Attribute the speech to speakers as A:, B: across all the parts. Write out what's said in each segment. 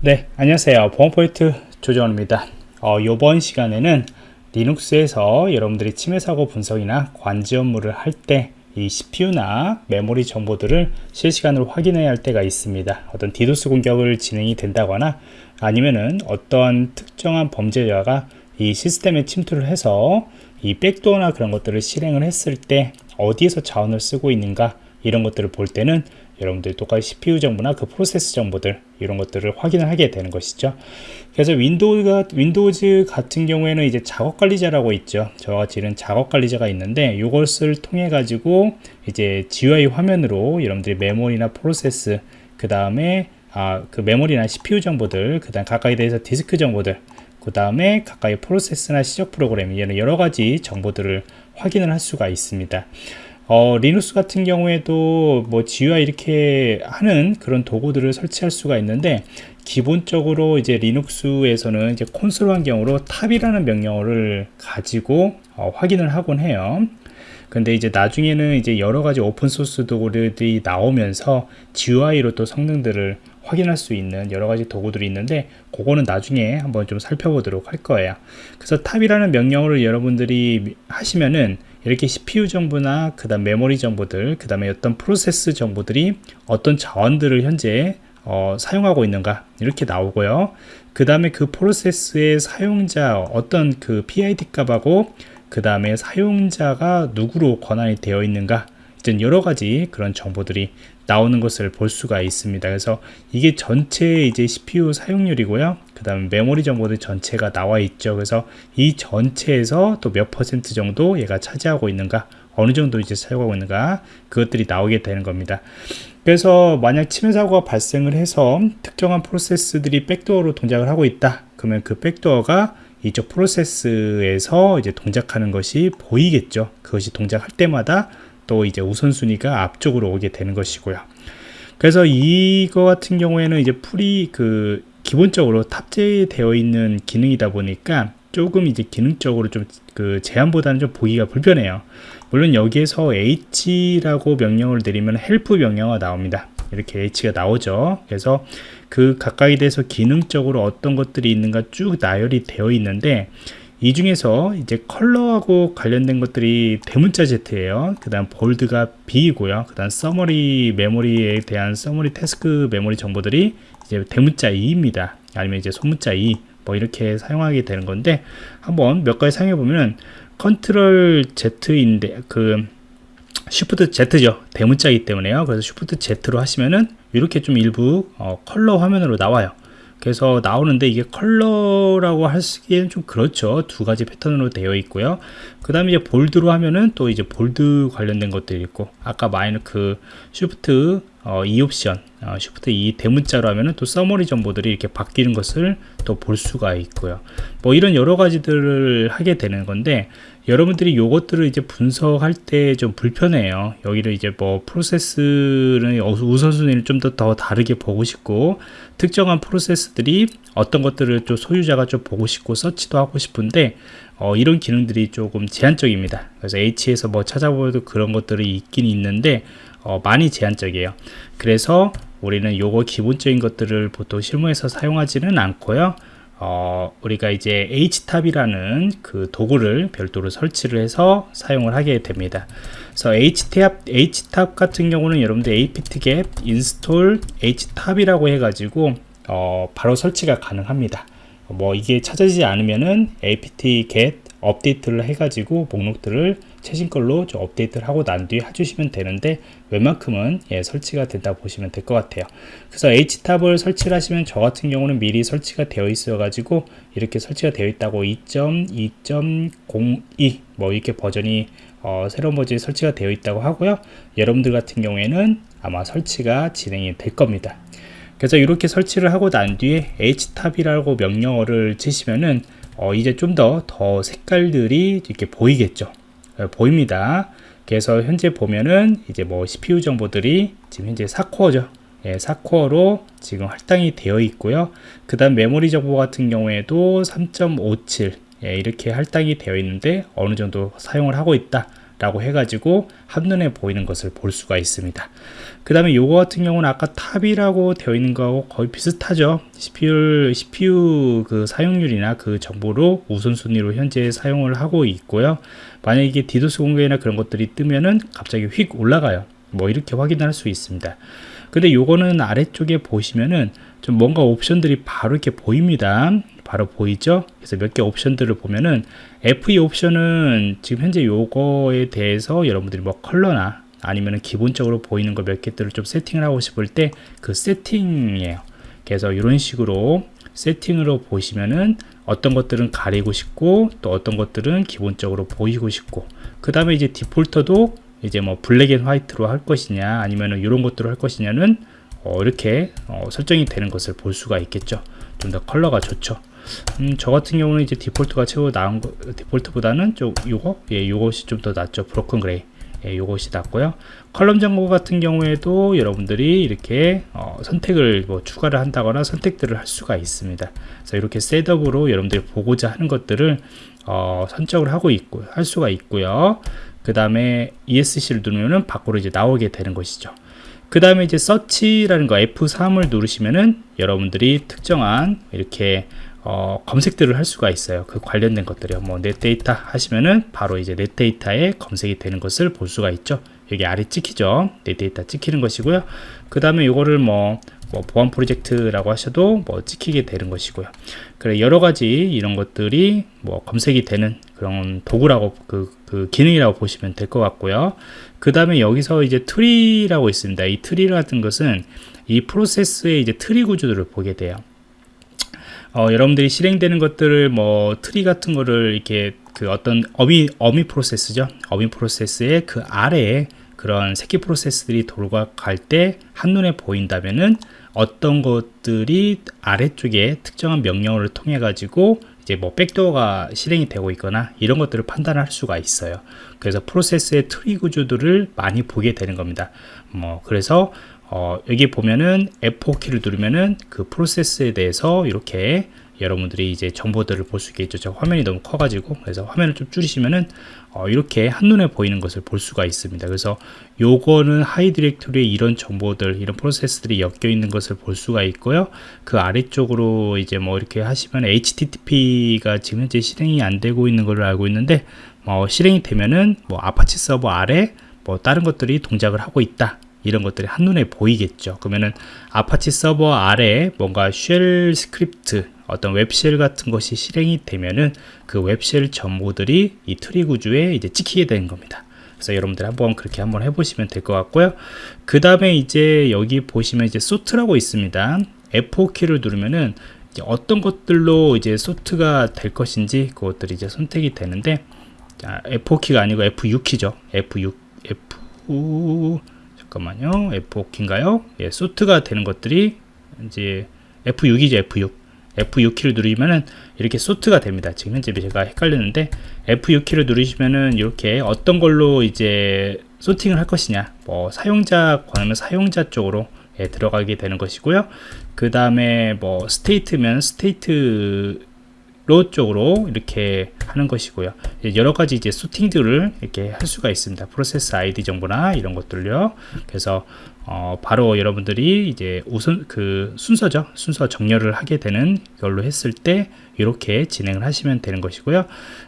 A: 네 안녕하세요. 보안포인트 조정원입니다. 어, 이번 시간에는 리눅스에서 여러분들이 침해 사고 분석이나 관제 업무를 할 때 이 CPU나 메모리 정보들을 실시간으로 확인해야 할 때가 있습니다. 어떤 디도스 공격을 진행이 된다거나 아니면은 어떠한 특정한 범죄자가 이 시스템에 침투를 해서 이 백도어나 그런 것들을 실행을 했을 때 어디에서 자원을 쓰고 있는가 이런 것들을 볼 때는 여러분들이 똑같이 CPU 정보나 그 프로세스 정보들 이런 것들을 확인을 하게 되는 것이죠. 그래서 윈도우가 Windows 같은 경우에는 이제 작업 관리자라고 있죠. 저와 같이 이런 작업 관리자가 있는데 이것을 통해 가지고 이제 GUI 화면으로 여러분들이 메모리나 프로세스 그 다음에 아, 그 메모리나 CPU 정보들 그 다음 각각에 대해서 디스크 정보들 그 다음에 각각의 프로세스나 시작 프로그램 이런 여러 가지 정보들을 확인을 할 수가 있습니다 어, 리눅스 같은 경우에도 뭐 GUI 이렇게 하는 그런 도구들을 설치할 수가 있는데 기본적으로 이제 리눅스에서는 이제 콘솔 환경으로 top이라는 명령어를 가지고 어, 확인을 하곤 해요. 근데 이제 나중에는 이제 여러 가지 오픈 소스 도구들이 나오면서 GUI로 또 성능들을 확인할 수 있는 여러 가지 도구들이 있는데 그거는 나중에 한번 좀 살펴보도록 할 거예요. 그래서 top이라는 명령어를 여러분들이 하시면은 이렇게 CPU 정보나 그 다음 메모리 정보들 그 다음에 어떤 프로세스 정보들이 어떤 자원들을 현재 어, 사용하고 있는가 이렇게 나오고요. 그 다음에 그 프로세스의 사용자 어떤 그 PID 값하고 그 다음에 사용자가 누구로 권한이 되어 있는가 이제 여러 가지 그런 정보들이 나오는 것을 볼 수가 있습니다. 그래서 이게 전체 이제 CPU 사용률이고요. 그 다음에 메모리 정보들 전체가 나와 있죠. 그래서 이 전체에서 또 몇 퍼센트 정도 얘가 차지하고 있는가 어느 정도 이제 사용하고 있는가 그것들이 나오게 되는 겁니다. 그래서 만약 침해 사고가 발생을 해서 특정한 프로세스들이 백도어로 동작을 하고 있다. 그러면 그 백도어가 이쪽 프로세스에서 이제 동작하는 것이 보이겠죠. 그것이 동작할 때마다 또 이제 우선순위가 앞쪽으로 오게 되는 것이고요. 그래서 이거 같은 경우에는 이제 풀이 그 기본적으로 탑재되어 있는 기능이다 보니까 조금 이제 기능적으로 좀 그 제한보다는 좀 보기가 불편해요. 물론 여기에서 h라고 명령을 내리면 help 명령어가 나옵니다. 이렇게 h가 나오죠. 그래서 그 각각에 대해서 기능적으로 어떤 것들이 있는가 쭉 나열이 되어 있는데 이 중에서 이제 컬러하고 관련된 것들이 대문자 Z예요. 그 다음 bold가 B이고요. 그 다음 summary 메모리에 대한 summary task 메모리 정보들이 이제 대문자 E입니다. 아니면 이제 소문자 E 뭐 이렇게 사용하게 되는 건데 한번 몇 가지 사용해 보면 컨트롤 Z인데 그 shift Z죠. 대문자이기 때문에요. 그래서 shift Z로 하시면은 이렇게 좀 일부 어, 컬러 화면으로 나와요. 그래서 나오는데 이게 컬러라고 하기에는 좀 그렇죠. 두 가지 패턴으로 되어 있고요. 그 다음에 이제 bold로 하면은 또 이제 bold 관련된 것들이 있고 아까 마이너 그 shift 어, 이 옵션 어, shift E 대문자로 하면은 또 summary 정보들이 이렇게 바뀌는 것을 또 볼 수가 있고요. 뭐 이런 여러 가지들을 하게 되는 건데 여러분들이 요것들을 이제 분석할 때 좀 불편해요. 여기를 이제 뭐 프로세스는 우선순위를 좀 더 더 다르게 보고 싶고 특정한 프로세스들이 어떤 것들을 좀 소유자가 좀 보고 싶고 서치도 하고 싶은데 어, 이런 기능들이 조금 제한적입니다. 그래서 H에서 뭐 찾아보도 그런 것들이 있긴 있는데 어, 많이 제한적이에요. 그래서 우리는 요거 기본적인 것들을 보통 실무에서 사용하지는 않고요 어, 우리가 이제 htab이라는 그 도구를 별도로 설치를 해서 사용을 하게 됩니다. 그래서 htab, htab 같은 경우는 여러분들 apt-get install htab이라고 해가지고 어, 바로 설치가 가능합니다. 뭐 이게 찾아지지 않으면은 apt-get 업데이트를 해가지고 목록들을 최신 걸로 좀 업데이트를 하고 난 뒤에 해주시면 되는데 웬만큼은 예, 설치가 된다 보시면 될 것 같아요. 그래서 H탑을 설치를 하시면 저 같은 경우는 미리 설치가 되어 있어 가지고 이렇게 설치가 되어 있다고 2.2.02 뭐 이렇게 버전이 어, 새로운 버전이 설치가 되어 있다고 하고요. 여러분들 같은 경우에는 아마 설치가 진행이 될 겁니다. 그래서 이렇게 설치를 하고 난 뒤에 htab이라고 명령어를 치시면은 어, 이제 좀 더더 더 색깔들이 이렇게 보이겠죠 어, 보입니다. 그래서 현재 보면은 이제 뭐 CPU 정보들이 지금 현재 4코어죠. 예, 4코어로 지금 할당이 되어 있고요. 그 다음 메모리 정보 같은 경우에도 3.57 예, 이렇게 할당이 되어 있는데 어느 정도 사용을 하고 있다 라고 해가지고 한눈에 보이는 것을 볼 수가 있습니다. 그 다음에 요거 같은 경우는 아까 top이라고 되어 있는 거하고 거의 비슷하죠. CPU, CPU 그 사용률이나 그 정보로 우선순위로 현재 사용을 하고 있고요. 만약에 이게 디도스 공격이나 그런 것들이 뜨면은 갑자기 휙 올라가요. 뭐 이렇게 확인할 수 있습니다. 근데 요거는 아래쪽에 보시면은 좀 뭔가 옵션들이 바로 이렇게 보입니다 바로 보이죠? 그래서 몇 개 옵션들을 보면은 FE 옵션은 지금 현재 요거에 대해서 여러분들이 뭐 컬러나 아니면은 기본적으로 보이는 거 몇 개들을 좀 세팅을 하고 싶을 때 그 세팅이에요. 그래서 이런 식으로 세팅으로 보시면은 어떤 것들은 가리고 싶고 또 어떤 것들은 기본적으로 보이고 싶고 그 다음에 이제 default도 이제 뭐 black and white로 할 것이냐 아니면은 이런 것들을 할 것이냐는 어 이렇게 어 설정이 되는 것을 볼 수가 있겠죠. 좀 더 컬러가 좋죠 음, 저 같은 경우는 이제 default가 최고 나은 거, default보다는 좀 요거? 예 요것이 좀 더 낫죠. broken gray. 예, 요것이 낫고요. column 정보 같은 경우에도 여러분들이 이렇게 어, 선택을 뭐 추가를 한다거나 선택들을 할 수가 있습니다. 그래서 이렇게 setup으로 여러분들이 보고자 하는 것들을 어, 선택을 하고 있고 할 수가 있고요. 그 다음에 ESC를 누르면은 밖으로 이제 나오게 되는 것이죠. 그 다음에 이제 search라는 거 F3을 누르시면은 여러분들이 특정한 이렇게 어, 검색들을 할 수가 있어요. 그 관련된 것들이요. 뭐 Netdata 하시면은 바로 이제 Netdata에 검색이 되는 것을 볼 수가 있죠. 여기 아래 찍히죠. Netdata 찍히는 것이고요. 그 다음에 이거를 뭐, 뭐 보안 프로젝트라고 하셔도 뭐 찍히게 되는 것이고요. 그래 여러 가지 이런 것들이 뭐 검색이 되는 그런 도구라고 그, 그 기능이라고 보시면 될 것 같고요. 그 다음에 여기서 이제 tree라고 있습니다. 이 트리 같은 것은 이 프로세스의 이제 트리 구조들을 보게 돼요. 어, 여러분들이 실행되는 것들을 뭐 트리 같은 거를 이렇게 그 어떤 어미 어미 프로세스죠. 어미 프로세스의 그 아래에 그런 새끼 프로세스들이 돌아갈 때 한눈에 보인다면은 어떤 것들이 아래쪽에 특정한 명령어를 통해 가지고 이제 뭐 backdoor가 실행이 되고 있거나 이런 것들을 판단할 수가 있어요. 그래서 프로세스의 트리 구조들을 많이 보게 되는 겁니다. 뭐 그래서 어, 여기 보면은 F4 키를 누르면은 그 프로세스에 대해서 이렇게 여러분들이 이제 정보들을 볼 수 있겠죠. 저 화면이 너무 커가지고 그래서 화면을 좀 줄이시면은 어, 이렇게 한눈에 보이는 것을 볼 수가 있습니다. 그래서 요거는 하위 디렉토리에 이런 정보들, 이런 프로세스들이 엮여 있는 것을 볼 수가 있고요. 그 아래쪽으로 이제 뭐 이렇게 하시면 HTTP가 지금 현재 실행이 안 되고 있는 걸로 알고 있는데 뭐 실행이 되면은 뭐 아파치 서버 아래 뭐 다른 것들이 동작을 하고 있다. 이런 것들이 한눈에 보이겠죠. 그러면은 아파치 서버 아래 뭔가 shell script 어떤 webshell 같은 것이 실행이 되면은 그 webshell 정보들이 이 트리 구조에 이제 찍히게 되는 겁니다. 그래서 여러분들 한번 그렇게 한번 해보시면 될 것 같고요. 그 다음에 이제 여기 보시면 이제 sort라고 있습니다. F4키를 누르면은 어떤 것들로 이제 sort가 될 것인지 그것들이 이제 선택이 되는데 자, F4키가 아니고 F6키죠. F6 F 잠깐만요. F5키인가요? 예, sort가 되는 것들이 이제 F6이죠 F6 F6키를 누르면은 이렇게 sort가 됩니다. 지금 현재 제가 헷갈렸는데 F6키를 누르시면은 이렇게 어떤 걸로 이제 sorting을 할 것이냐. 뭐 사용자 권한면 사용자 쪽으로 예, 들어가게 되는 것이고요. 그 다음에 뭐 state면 state 로 쪽으로 이렇게 하는 것이고요. 여러 가지 이제 sorting들을 이렇게 할 수가 있습니다. 프로세스 아이디 정보나 이런 것들요. 그래서 어, 바로 여러분들이 이제 우선 그 순서죠. 순서 정렬을 하게 되는 걸로 했을 때 이렇게 진행을 하시면 되는 것이고요.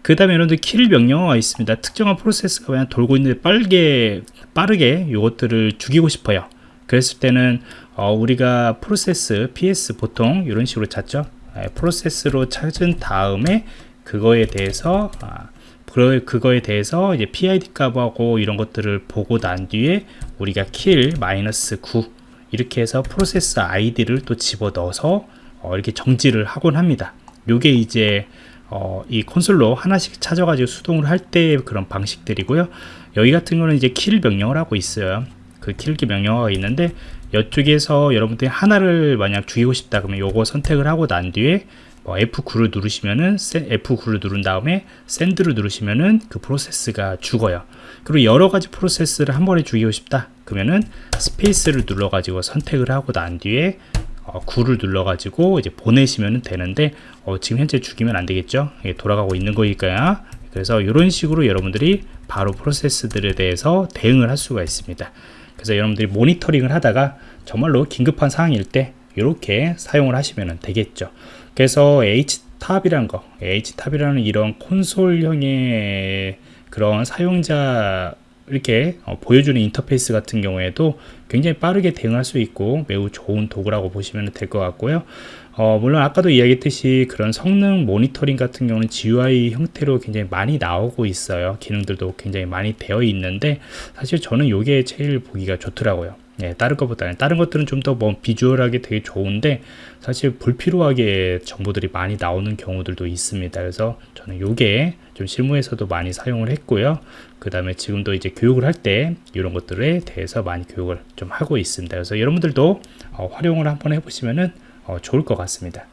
A: 그 다음에 여러분들 킬 명령어가 있습니다. 특정한 프로세스가 그냥 돌고 있는데 빠르게 빠르게 이것들을 죽이고 싶어요. 그랬을 때는 어, 우리가 프로세스 ps 보통 이런 식으로 찾죠. 예, 프로세스로 찾은 다음에 그거에 대해서 아, 그거에 대해서 이제 PID 값하고 이런 것들을 보고 난 뒤에 우리가 kill 마이너스 9 이렇게 해서 프로세스 아이디를 또 집어 넣어서 어, 이렇게 정지를 하곤 합니다. 요게 이제 어, 이 콘솔로 하나씩 찾아가지고 수동으로 할때 그런 방식들이고요. 여기 같은 거는 이제 kill 명령을 하고 있어요. 그 kill키 명령어가 있는데 이쪽에서 여러분들이 하나를 만약 죽이고 싶다 그러면 요거 선택을 하고 난 뒤에 뭐 F9를 누르시면은 F9를 누른 다음에 샌드를 누르시면은 그 프로세스가 죽어요. 그리고 여러 가지 프로세스를 한 번에 죽이고 싶다 그러면은 스페이스를 눌러 가지고 선택을 하고 난 뒤에 어, 9를 눌러 가지고 이제 보내시면 되는데 어, 지금 현재 죽이면 안 되겠죠? 돌아가고 있는 거니까요. 그래서 이런 식으로 여러분들이 바로 프로세스들에 대해서 대응을 할 수가 있습니다. 그래서 여러분들이 모니터링을 하다가 정말로 긴급한 상황일 때 이렇게 사용을 하시면 되겠죠. 그래서 htop이라는 거, htop이라는 이런 콘솔형의 그런 사용자 이렇게 어, 보여주는 인터페이스 같은 경우에도 굉장히 빠르게 대응할 수 있고 매우 좋은 도구라고 보시면 될 것 같고요. 어, 물론 아까도 이야기했듯이 그런 성능 모니터링 같은 경우는 GUI 형태로 굉장히 많이 나오고 있어요. 기능들도 굉장히 많이 되어 있는데 사실 저는 이게 제일 보기가 좋더라고요. 예, 다른 것보다는 다른 것들은 좀 더 뭐 비주얼하게 되게 좋은데 사실 불필요하게 정보들이 많이 나오는 경우들도 있습니다. 그래서 저는 이게 좀 실무에서도 많이 사용을 했고요. 그 다음에 지금도 이제 교육을 할 때 이런 것들에 대해서 많이 교육을 좀 하고 있습니다. 그래서 여러분들도 어, 활용을 한번 해보시면은 어, 좋을 것 같습니다.